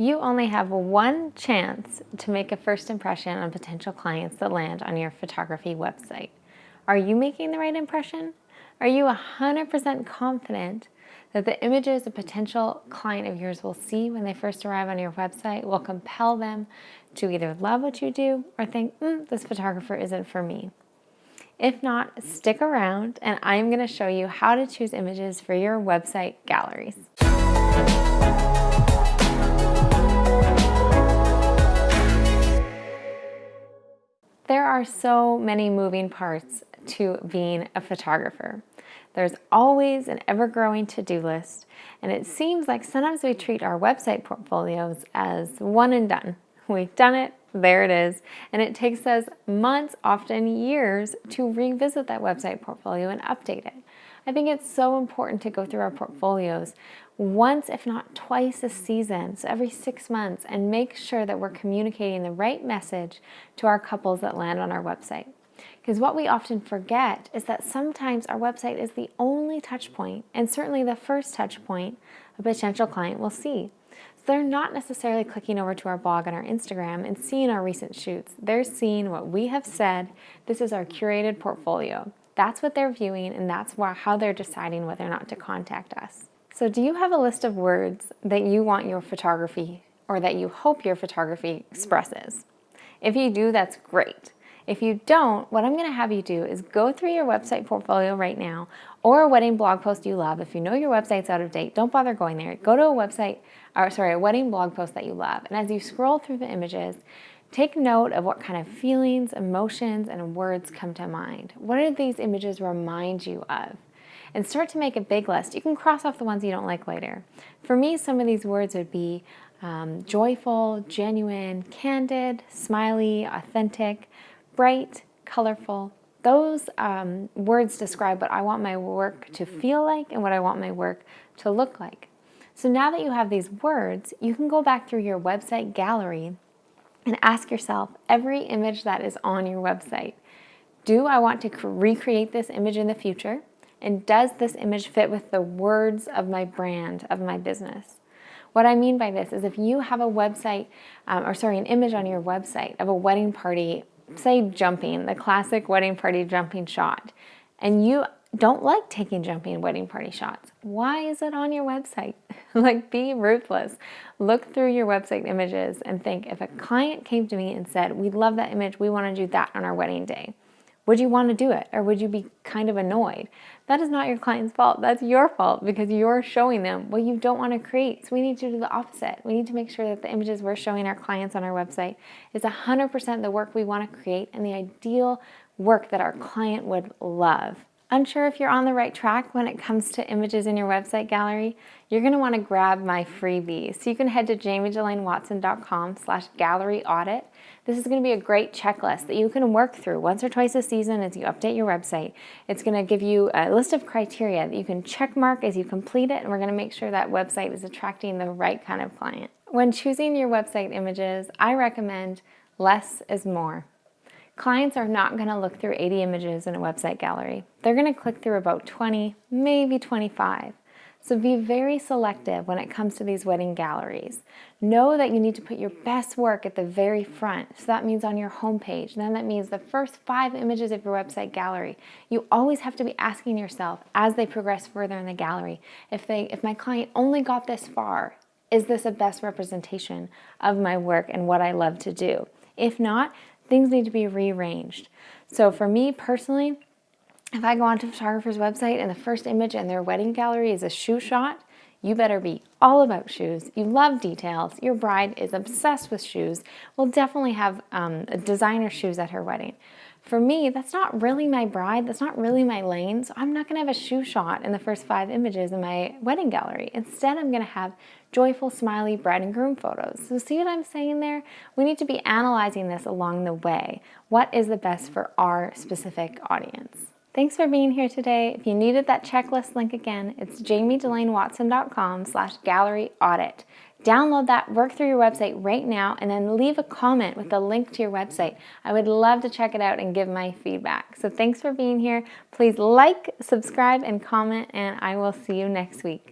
You only have one chance to make a first impression on potential clients that land on your photography website. Are you making the right impression? Are you 100% confident that the images a potential client of yours will see when they first arrive on your website will compel them to either love what you do or think, mm, this photographer isn't for me? If not, stick around and I'm going to show you how to choose images for your website galleries. Are so many moving parts to being a photographer. There's always an ever-growing to-do list, and it seems like sometimes we treat our website portfolios as one and done. We've done it, there it is, and it takes us months, often years, to revisit that website portfolio and update it. I think it's so important to go through our portfolios once, if not twice a season, so every six months, and make sure that we're communicating the right message to our couples that land on our website. Because what we often forget is that sometimes our website is the only touch point, and certainly the first touch point a potential client will see. So they're not necessarily clicking over to our blog and our Instagram and seeing our recent shoots. They're seeing what we have said. This is our curated portfolio. That's what they're viewing, and that's how they're deciding whether or not to contact us. So do you have a list of words that you want your photography or that you hope your photography expresses? If you do, that's great. If you don't, what I'm gonna have you do is go through your website portfolio right now or a wedding blog post you love. If you know your website's out of date, don't bother going there. Go to a website, or sorry, a wedding blog post that you love. And as you scroll through the images, take note of what kind of feelings, emotions, and words come to mind. What do these images remind you of? and start to make a big list. You can cross off the ones you don't like later. For me, some of these words would be um, joyful, genuine, candid, smiley, authentic, bright, colorful. Those um, words describe what I want my work to feel like and what I want my work to look like. So now that you have these words, you can go back through your website gallery and ask yourself every image that is on your website. Do I want to recreate this image in the future? And does this image fit with the words of my brand, of my business? What I mean by this is if you have a website, um, or sorry, an image on your website of a wedding party, say jumping, the classic wedding party jumping shot, and you don't like taking jumping wedding party shots, why is it on your website? like be ruthless. Look through your website images and think if a client came to me and said, we love that image, we want to do that on our wedding day would you want to do it or would you be kind of annoyed? That is not your client's fault. That's your fault because you're showing them what you don't want to create. So we need to do the opposite. We need to make sure that the images we're showing our clients on our website is 100% the work we want to create and the ideal work that our client would love. Unsure if you're on the right track when it comes to images in your website gallery? You're gonna wanna grab my freebie. So you can head to jamiedelainewatson.com slash gallery audit. This is gonna be a great checklist that you can work through once or twice a season as you update your website. It's gonna give you a list of criteria that you can check mark as you complete it, and we're gonna make sure that website is attracting the right kind of client. When choosing your website images, I recommend less is more. Clients are not gonna look through 80 images in a website gallery. They're gonna click through about 20, maybe 25. So be very selective when it comes to these wedding galleries. Know that you need to put your best work at the very front. So that means on your homepage. Then that means the first five images of your website gallery. You always have to be asking yourself as they progress further in the gallery, if, they, if my client only got this far, is this a best representation of my work and what I love to do? If not, things need to be rearranged. So for me personally, if I go onto a photographer's website and the first image in their wedding gallery is a shoe shot, you better be all about shoes. You love details. Your bride is obsessed with shoes. We'll definitely have um, designer shoes at her wedding. For me, that's not really my bride, that's not really my lane, so I'm not gonna have a shoe shot in the first five images in my wedding gallery. Instead, I'm gonna have joyful, smiley bride and groom photos. So see what I'm saying there? We need to be analyzing this along the way. What is the best for our specific audience? Thanks for being here today. If you needed that checklist link again, it's jamiedelainewatson.com slash gallery audit. Download that, work through your website right now, and then leave a comment with a link to your website. I would love to check it out and give my feedback. So thanks for being here. Please like, subscribe, and comment, and I will see you next week.